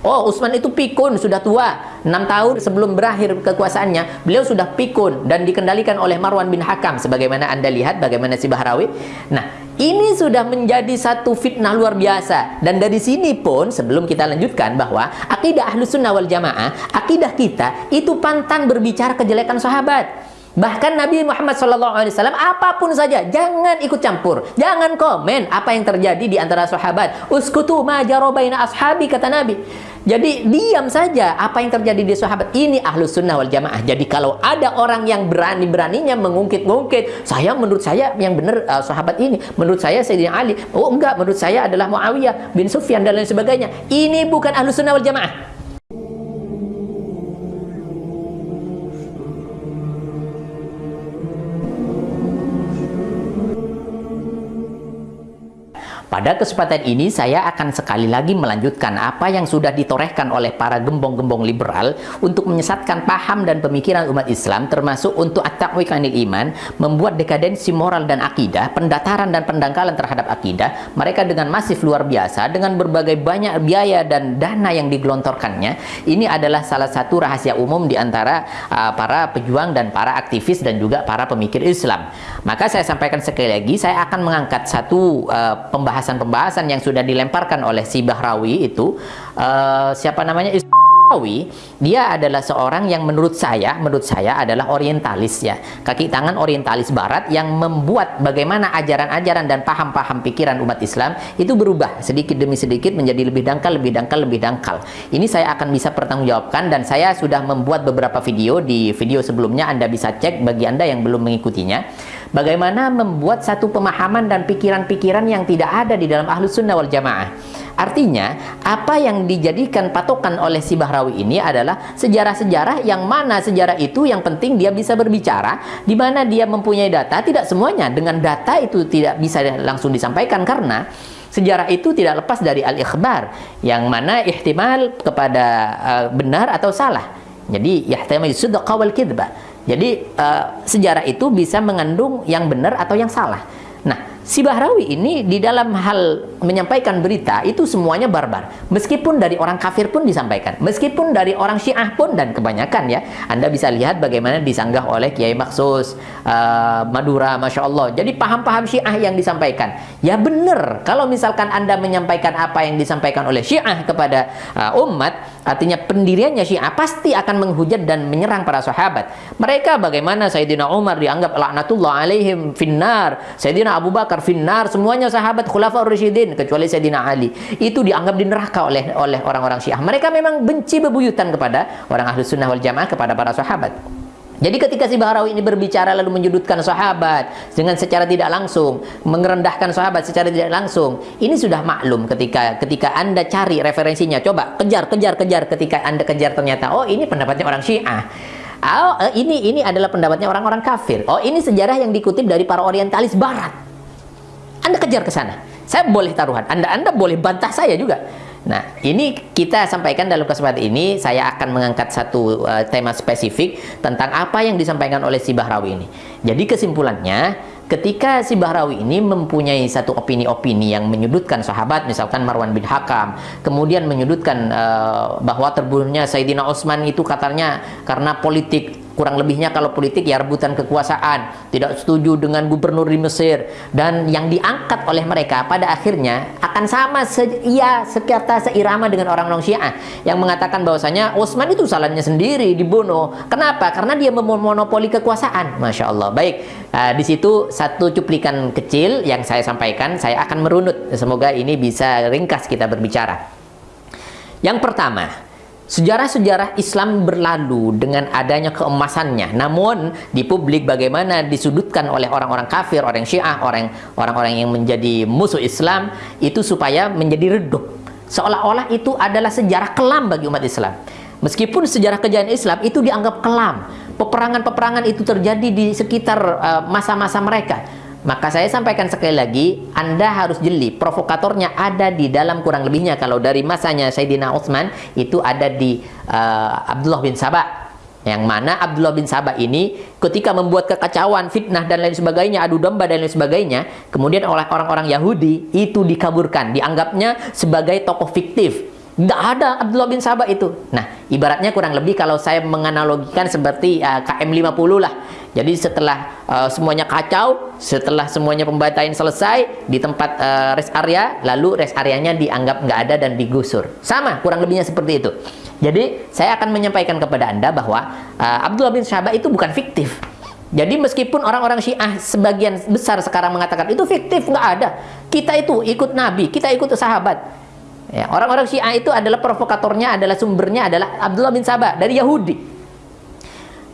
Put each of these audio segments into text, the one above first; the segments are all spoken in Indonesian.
Oh, Utsman itu pikun, sudah tua. 6 tahun sebelum berakhir kekuasaannya, beliau sudah pikun dan dikendalikan oleh Marwan bin Hakam. Sebagaimana Anda lihat bagaimana si Bahrawi. Nah, ini sudah menjadi satu fitnah luar biasa. Dan dari sini pun, sebelum kita lanjutkan bahwa akidah ahlu sunnah wal jamaah, akidah kita itu pantang berbicara kejelekan sahabat. Bahkan Nabi Muhammad SAW apa pun saja jangan ikut campur, jangan komen apa yang terjadi di antara sahabat. Uskutu ma jarobaina ashabi kata Nabi. Jadi diam saja apa yang terjadi di sahabat ini ahlus sunnah wal jamaah. Jadi kalau ada orang yang berani-beraninya mengungkit-ungkit, saya menurut saya yang benar uh, sahabat ini, menurut saya Sayyidina Ali, oh enggak, menurut saya adalah Muawiyah bin Sufyan dan lain sebagainya. Ini bukan ahlus sunnah wal jamaah. Pada kesempatan ini saya akan sekali lagi melanjutkan apa yang sudah ditorehkan oleh para gembong-gembong liberal untuk menyesatkan paham dan pemikiran umat Islam termasuk untuk at-taqwiqanil iman, membuat dekadensi moral dan akidah, pendataran dan pendangkalan terhadap akidah, mereka dengan masif luar biasa dengan berbagai banyak biaya dan dana yang digelontorkannya. Ini adalah salah satu rahasia umum di antara uh, para pejuang dan para aktivis dan juga para pemikir Islam. Maka saya sampaikan sekali lagi, saya akan mengangkat satu uh, pembahasan pembahasan-pembahasan yang sudah dilemparkan oleh si Bahrawi itu uh, siapa namanya? Bahrawi dia adalah seorang yang menurut saya menurut saya adalah orientalis ya. Kaki tangan orientalis barat yang membuat bagaimana ajaran-ajaran dan paham-paham pikiran umat Islam itu berubah sedikit demi sedikit menjadi lebih dangkal lebih dangkal lebih dangkal. Ini saya akan bisa pertanggungjawabkan dan saya sudah membuat beberapa video. Di video sebelumnya Anda bisa cek bagi Anda yang belum mengikutinya Bagaimana membuat satu pemahaman dan pikiran-pikiran yang tidak ada di dalam ahlus sunnah wal jamaah. Artinya, apa yang dijadikan patokan oleh si Bahrawi ini adalah sejarah-sejarah yang mana sejarah itu yang penting dia bisa berbicara, di mana dia mempunyai data, tidak semuanya. Dengan data itu tidak bisa langsung disampaikan karena sejarah itu tidak lepas dari al-ikhbar, yang mana ihtimal kepada uh, benar atau salah. Jadi, yahtimal sudqa wal kidbah jadi uh, sejarah itu bisa mengandung yang benar atau yang salah. Nah, si Bahrawi ini di dalam hal menyampaikan berita itu semuanya barbar. Meskipun dari orang kafir pun disampaikan. Meskipun dari orang Syiah pun dan kebanyakan ya. Anda bisa lihat bagaimana disanggah oleh Kiai Maksus, uh, Madura, Masya Allah. Jadi paham-paham Syiah yang disampaikan. Ya benar, kalau misalkan Anda menyampaikan apa yang disampaikan oleh Syiah kepada uh, umat, Artinya pendiriannya Syiah pasti akan menghujat dan menyerang para sahabat. Mereka bagaimana Sayyidina Umar dianggap laknatullah alaihim finnar, Sayyidina Abu Bakar finnar, semuanya sahabat khulafaur rasyidin kecuali Sayyidina Ali. Itu dianggap di neraka oleh oleh orang-orang Syiah. Mereka memang benci bebuyutan kepada orang Ahlus Sunnah wal Jamaah kepada para sahabat. Jadi ketika si Bahrawi ini berbicara lalu menyudutkan sahabat dengan secara tidak langsung, merendahkan sahabat secara tidak langsung, ini sudah maklum ketika ketika Anda cari referensinya, coba kejar kejar kejar ketika Anda kejar ternyata oh ini pendapatnya orang Syiah. Oh, ini ini adalah pendapatnya orang-orang kafir. Oh, ini sejarah yang dikutip dari para orientalis barat. Anda kejar ke sana. Saya boleh taruhan. Anda Anda boleh bantah saya juga. Nah, ini kita sampaikan dalam kesempatan ini, saya akan mengangkat satu uh, tema spesifik tentang apa yang disampaikan oleh si Bahrawi ini. Jadi kesimpulannya, ketika si Bahrawi ini mempunyai satu opini-opini yang menyudutkan sahabat, misalkan Marwan bin Hakam, kemudian menyudutkan uh, bahwa terbunuhnya Sayyidina Utsman itu katanya karena politik kurang lebihnya kalau politik ya rebutan kekuasaan. Tidak setuju dengan gubernur di Mesir. Dan yang diangkat oleh mereka pada akhirnya akan sama se ya sekata seirama dengan orang-orang Syiah. Yang mengatakan bahwasanya Utsman itu salahnya sendiri dibunuh. Kenapa? Karena dia memonopoli kekuasaan. Masya Allah. Baik uh, di situ satu cuplikan kecil yang saya sampaikan. Saya akan merunut. Semoga ini bisa ringkas kita berbicara. Yang pertama Sejarah-sejarah Islam berlalu dengan adanya keemasannya. Namun di publik bagaimana disudutkan oleh orang-orang kafir, orang Syiah, orang orang-orang yang menjadi musuh Islam itu supaya menjadi redup. Seolah-olah itu adalah sejarah kelam bagi umat Islam. Meskipun sejarah kejayaan Islam itu dianggap kelam. Peperangan-peperangan itu terjadi di sekitar uh, masa-masa mereka maka saya sampaikan sekali lagi, Anda harus jeli. Provokatornya ada di dalam kurang lebihnya. Kalau dari masanya Sayyidina Utsman itu ada di uh, Abdullah bin Sabah. Yang mana Abdullah bin Sabah ini ketika membuat kekacauan, fitnah dan lain sebagainya, adu domba dan lain sebagainya, kemudian oleh orang-orang Yahudi itu dikaburkan, dianggapnya sebagai tokoh fiktif Nggak ada Abdullah bin Sabah itu. Nah, ibaratnya kurang lebih kalau saya menganalogikan seperti uh, KM50 lah. Jadi setelah uh, semuanya kacau, setelah semuanya pembantaian selesai di tempat uh, rest area, lalu rest areanya dianggap nggak ada dan digusur. Sama, kurang lebihnya seperti itu. Jadi, saya akan menyampaikan kepada Anda bahwa uh, Abdullah bin Sabah itu bukan fiktif. Jadi meskipun orang-orang Syiah sebagian besar sekarang mengatakan itu fiktif, nggak ada. Kita itu ikut Nabi, kita ikut sahabat. Ya, orang-orang Syiah itu adalah provokatornya, adalah sumbernya adalah Abdullah bin Sabah dari Yahudi.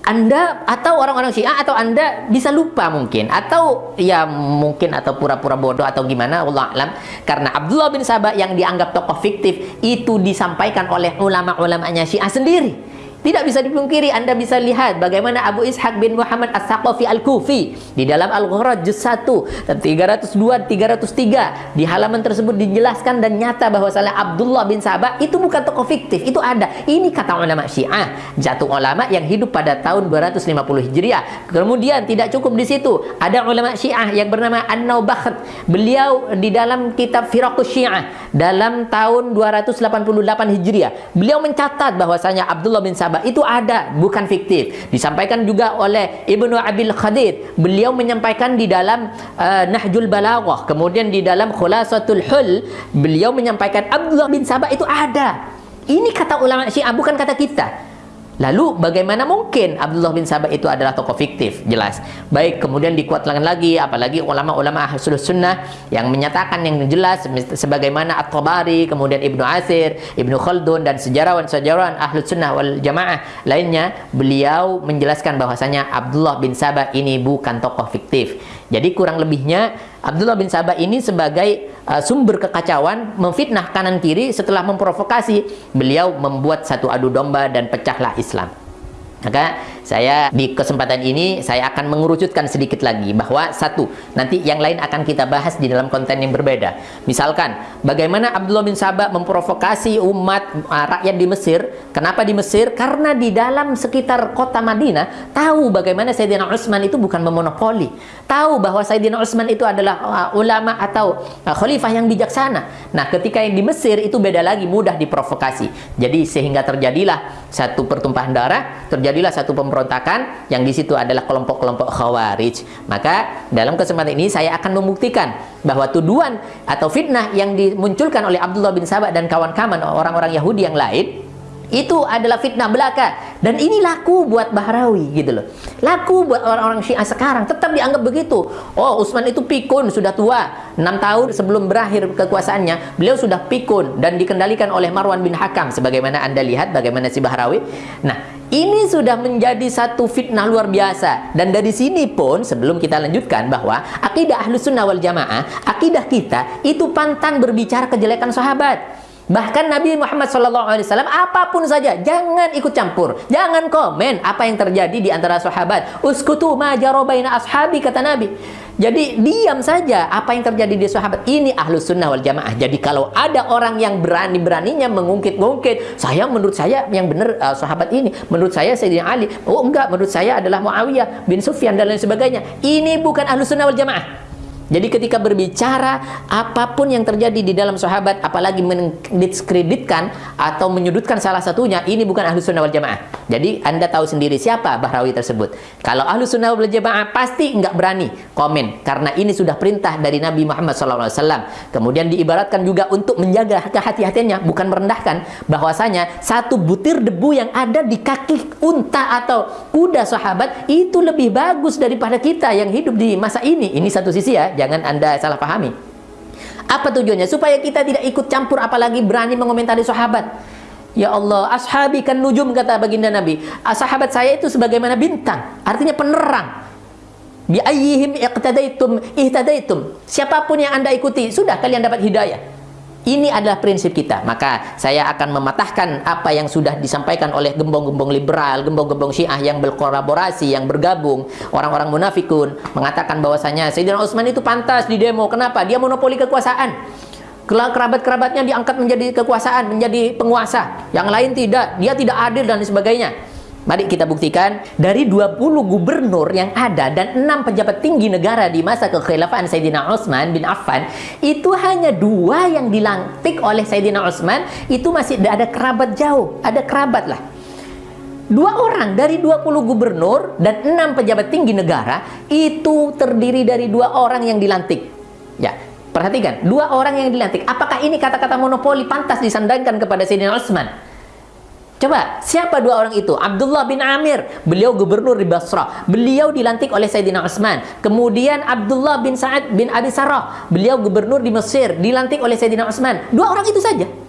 Anda atau orang-orang Syiah atau Anda bisa lupa mungkin. Atau ya mungkin atau pura-pura bodoh atau gimana Allah alam. Karena Abdullah bin Sabah yang dianggap tokoh fiktif itu disampaikan oleh ulama-ulamanya Syiah sendiri tidak bisa dipungkiri, Anda bisa lihat bagaimana Abu Ishaq bin Muhammad As-Saqafi Al-Kufi di dalam Al-Ghuraj juz 1 dan 302 303 di halaman tersebut dijelaskan dan nyata bahwa salah Abdullah bin Sabah itu bukan tokoh fiktif, itu ada. Ini kata ulama Syiah, jatuh ulama yang hidup pada tahun 250 Hijriah. Kemudian tidak cukup di situ, ada ulama Syiah yang bernama An-Naubakht. Beliau di dalam kitab Firaqus Syiah dalam tahun 288 Hijriah, beliau mencatat bahwasanya Abdullah bin Sabah sahabat itu ada, bukan fiktif. Disampaikan juga oleh Ibnu Abil Khadir. Beliau menyampaikan di dalam uh, Nahjul Balaghah, kemudian di dalam Khulasatul Hul, beliau menyampaikan Abdullah bin Sabah itu ada. Ini kata ulama Syiah, bukan kata kita. Lalu bagaimana mungkin Abdullah bin Sabah itu adalah tokoh fiktif? Jelas. Baik, kemudian dikuatkan lagi apalagi ulama-ulama Ahlus Sunnah yang menyatakan yang jelas sebagaimana At-Tabari, kemudian Ibnu Asir, Ibnu Khaldun dan sejarawan-sejarawan Ahlus Sunnah wal Jamaah lainnya, beliau menjelaskan bahwasanya Abdullah bin Sabah ini bukan tokoh fiktif. Jadi kurang lebihnya Abdullah bin Sabah ini sebagai uh, sumber kekacauan memfitnah kanan kiri setelah memprovokasi beliau membuat satu adu domba dan pecahlah Islam. Maka saya di kesempatan ini saya akan mengerucutkan sedikit lagi bahwa satu, nanti yang lain akan kita bahas di dalam konten yang berbeda. Misalkan bagaimana Abdullah bin Sabah memprovokasi umat uh, rakyat di Mesir. Kenapa di Mesir? Karena di dalam sekitar kota Madinah tahu bagaimana Sayyidina Utsman itu bukan memonopoli. Tahu bahwa Sayyidina Utsman itu adalah uh, ulama atau uh, khalifah yang bijaksana. Nah, ketika yang di Mesir itu beda lagi, mudah diprovokasi. Jadi sehingga terjadilah satu pertumpahan darah, terjadi terjadilah satu pemberontakan yang di situ adalah kelompok-kelompok khawarij. Maka dalam kesempatan ini saya akan membuktikan bahwa tuduhan atau fitnah yang dimunculkan oleh Abdullah bin Sabah dan kawan-kawan orang-orang Yahudi yang lain itu adalah fitnah belaka. Dan ini laku buat Bahrawi gitu loh. Laku buat orang-orang Syiah sekarang. Tetap dianggap begitu. Oh Utsman itu pikun sudah tua. 6 tahun sebelum berakhir kekuasaannya beliau sudah pikun dan dikendalikan oleh Marwan bin Hakam. Sebagaimana anda lihat bagaimana si Bahrawi. Nah ini sudah menjadi satu fitnah luar biasa. Dan dari sini pun, sebelum kita lanjutkan bahwa akidah ahlus sunnah wal jamaah, akidah kita itu pantang berbicara kejelekan sahabat. Bahkan Nabi Muhammad SAW apa pun saja jangan ikut campur, jangan komen apa yang terjadi di antara sahabat. Uskutu ma jarobaina ashabi kata Nabi. Jadi diam saja apa yang terjadi di sahabat ini ahlus sunnah wal jamaah. Jadi kalau ada orang yang berani-beraninya mengungkit-ungkit, saya menurut saya yang benar uh, sahabat ini, menurut saya Sayyidina Ali, oh enggak, menurut saya adalah Muawiyah bin Sufyan dan lain sebagainya. Ini bukan ahlus sunnah wal jamaah. Jadi ketika berbicara apa pun yang terjadi di dalam sahabat apalagi mendiskreditkan atau menyudutkan salah satunya ini bukan ahlu sunnah wal jamaah. Jadi anda tahu sendiri siapa Bahrawi tersebut. Kalau ahlu sunnah wal jamaah pasti nggak berani komen karena ini sudah perintah dari Nabi Muhammad SAW. Kemudian diibaratkan juga untuk menjaga kehati-hatiannya bukan merendahkan bahwasanya satu butir debu yang ada di kaki unta atau kuda sahabat itu lebih bagus daripada kita yang hidup di masa ini. Ini satu sisi ya jangan Anda salah pahami. Apa tujuannya? Supaya kita tidak ikut campur apalagi berani mengomentari sahabat. Ya Allah, ashabi kan nujum kata baginda Nabi. Ah, sahabat saya itu sebagaimana bintang, artinya penerang. Bi ayyihim iqtadaitum ihtadaitum. Siapa pun yang Anda ikuti, sudah kalian dapat hidayah. Ini adalah prinsip kita. Maka saya akan mematahkan apa yang sudah disampaikan oleh gembong-gembong liberal, gembong-gembong Syiah yang berkolaborasi, yang bergabung, orang-orang munafikun mengatakan bahwasanya Sayyidina Utsman itu pantas di demo. Kenapa? Dia monopoli kekuasaan. Kerabat-kerabatnya diangkat menjadi kekuasaan, menjadi penguasa. Yang lain tidak. Dia tidak adil dan sebagainya. Mari kita buktikan dari 20 gubernur yang ada dan 6 pejabat tinggi negara di masa kekhilafan Sayyidina Utsman bin Affan itu hanya dua yang dilantik oleh Sayyidina Utsman itu masih ada kerabat jauh, ada kerabat lah. Dua orang dari 20 gubernur dan 6 pejabat tinggi negara itu terdiri dari dua orang yang dilantik. Ya, perhatikan, dua orang yang dilantik. Apakah ini kata-kata monopoli pantas disandangkan kepada Sayyidina Utsman? Coba, siapa dua orang itu? Abdullah bin Amir, beliau gubernur di Basrah. Beliau dilantik oleh Sayyidina Utsman. Kemudian Abdullah bin Sa'ad bin Abi Sarah, beliau gubernur di Mesir, dilantik oleh Sayyidina Utsman. Dua orang itu saja.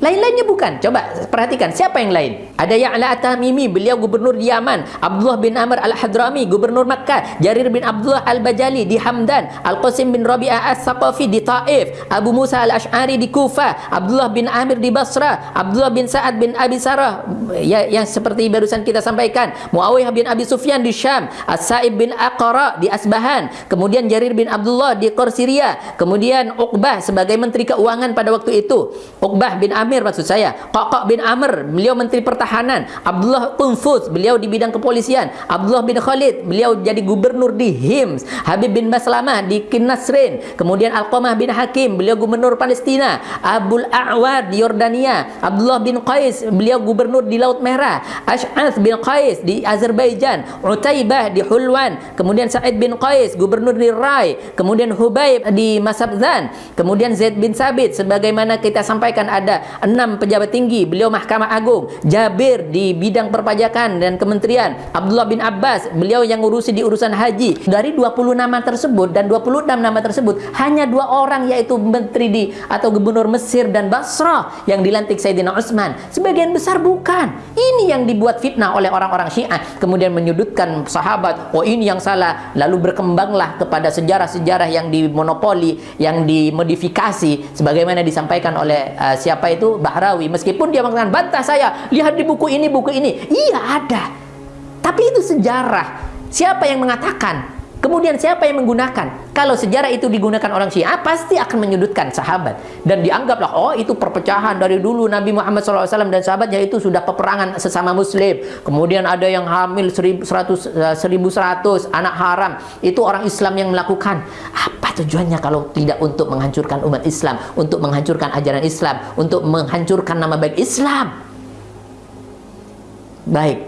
Lain-lainnya bukan. Coba perhatikan siapa yang lain. Ada Ya'la At-Tamimi, beliau gubernur di Yaman. Abdullah bin Amr Al-Hadrami, gubernur Makkah. Jarir bin Abdullah Al-Bajali di Hamdan. Al-Qasim bin Rabi'ah As-Saqafi di Taif. Abu Musa Al-Ash'ari di Kufah. Abdullah bin Amir di Basra. Abdullah bin Sa'ad bin Abi Sarah ya, yang seperti barusan kita sampaikan. Muawiyah bin Abi Sufyan di Syam. As-Sa'ib bin Aqra di Asbahan. Kemudian Jarir bin Abdullah di Korsiria. Kemudian Uqbah sebagai menteri keuangan pada waktu itu. Uqbah bin Amir Amir maksud saya. Qaqaq bin Amr, beliau menteri pertahanan. Abdullah Tunfus, beliau di bidang kepolisian. Abdullah bin Khalid, beliau jadi gubernur di Hims. Habib bin Maslamah di Kinasrin. Kemudian Al-Qamah bin Hakim, beliau gubernur Palestina. Abul A'war di Yordania. Abdullah bin Qais, beliau gubernur di Laut Merah. Ash'ath bin Qais di Azerbaijan. Utaibah di Hulwan. Kemudian Sa'id bin Qais, gubernur di Rai. Kemudian Hubaib di Masabzan. Kemudian Zaid bin Sabit, sebagaimana kita sampaikan ada enam pejabat tinggi beliau Mahkamah Agung Jabir di bidang perpajakan dan kementerian Abdullah bin Abbas beliau yang ngurusi di urusan haji. Dari 20 nama tersebut dan 26 nama tersebut hanya dua orang yaitu menteri di atau gubernur Mesir dan Basrah yang dilantik Sayyidina Utsman sebagian besar bukan. Ini yang dibuat fitnah oleh orang-orang Syiah. Kemudian menyudutkan sahabat oh ini yang salah. Lalu berkembanglah kepada sejarah-sejarah yang dimonopoli yang dimodifikasi sebagaimana disampaikan oleh uh, siapa itu Bahrawi meskipun dia mengatakan bantah saya lihat di buku ini buku ini. Iya ada. Tapi itu sejarah. Siapa yang mengatakan? Kemudian siapa yang menggunakan? Kalau sejarah itu digunakan orang Syiah, pasti akan menyudutkan sahabat. Dan dianggaplah, oh itu perpecahan dari dulu Nabi Muhammad SAW dan sahabatnya itu sudah peperangan sesama muslim. Kemudian ada yang hamil 1100, 1100 eh, anak haram. Itu orang Islam yang melakukan. Apa tujuannya kalau tidak untuk menghancurkan umat Islam, untuk menghancurkan ajaran Islam, untuk menghancurkan nama baik Islam? Baik,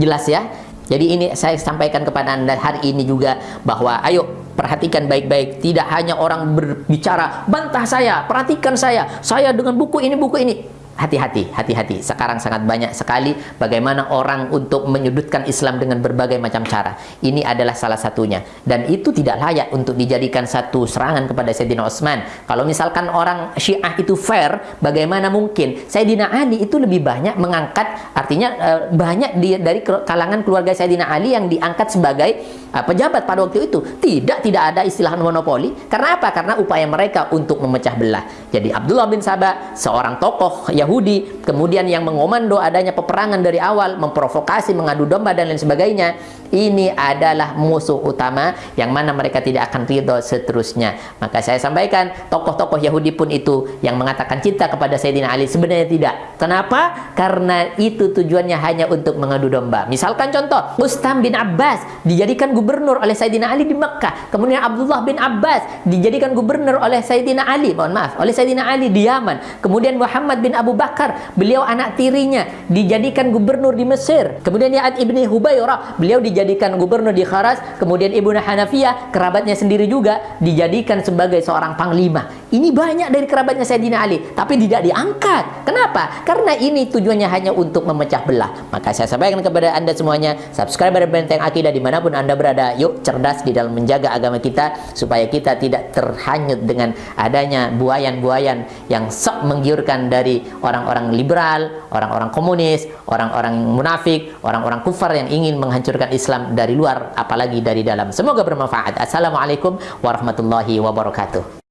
jelas ya. Jadi ini saya sampaikan kepada Anda hari ini juga bahwa ayo perhatikan baik-baik. Tidak hanya orang berbicara, bantah saya, perhatikan saya, saya dengan buku ini, buku ini hati-hati, hati-hati. Sekarang sangat banyak sekali bagaimana orang untuk menyudutkan Islam dengan berbagai macam cara. Ini adalah salah satunya. Dan itu tidak layak untuk dijadikan satu serangan kepada Sayyidina Utsman. Kalau misalkan orang Syiah itu fair, bagaimana mungkin Sayyidina Ali itu lebih banyak mengangkat, artinya eh, banyak dari kalangan keluarga Sayyidina Ali yang diangkat sebagai pejabat pada waktu itu. Tidak, tidak ada istilah monopoli. Karena apa? Karena upaya mereka untuk memecah belah. Jadi Abdullah bin Sabah, seorang tokoh Yahudi kemudian yang mengomando adanya peperangan dari awal memprovokasi mengadu domba dan lain sebagainya ini adalah musuh utama yang mana mereka tidak akan ridho seterusnya maka saya sampaikan tokoh-tokoh Yahudi pun itu yang mengatakan cinta kepada Sayyidina Ali sebenarnya tidak kenapa? karena itu tujuannya hanya untuk mengadu domba misalkan contoh Ustam bin Abbas dijadikan gubernur oleh Sayyidina Ali di Mekah kemudian Abdullah bin Abbas dijadikan gubernur oleh Sayyidina Ali mohon maaf oleh Sayyidina Ali di Yaman kemudian Muhammad bin Abu Bakar, beliau anak tirinya dijadikan gubernur di Mesir. Kemudian Ya'ad ibni Hubairah, beliau dijadikan gubernur di Kharas. Kemudian Ibnu Hanafiyah, kerabatnya sendiri juga dijadikan sebagai seorang panglima. Ini banyak dari kerabatnya Sayyidina Ali, tapi tidak diangkat. Kenapa? Karena ini tujuannya hanya untuk memecah belah. Maka saya sampaikan kepada Anda semuanya, subscribe pada Benteng Akidah di mana pun Anda berada. Yuk cerdas di dalam menjaga agama kita, supaya kita tidak terhanyut dengan adanya buayan-buayan yang sok menggiurkan dari orang-orang liberal, orang-orang komunis, orang-orang munafik, orang-orang kufar yang ingin menghancurkan Islam dari luar apalagi dari dalam. Semoga bermanfaat. Assalamualaikum warahmatullahi wabarakatuh.